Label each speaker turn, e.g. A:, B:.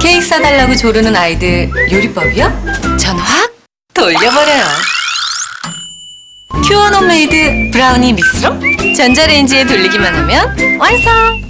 A: 케이크 사달라고 조르는 아이들 요리법이요? 전 확 돌려버려요. 큐어 홈메이드 브라우니 믹스로 전자레인지에 돌리기만 하면 완성!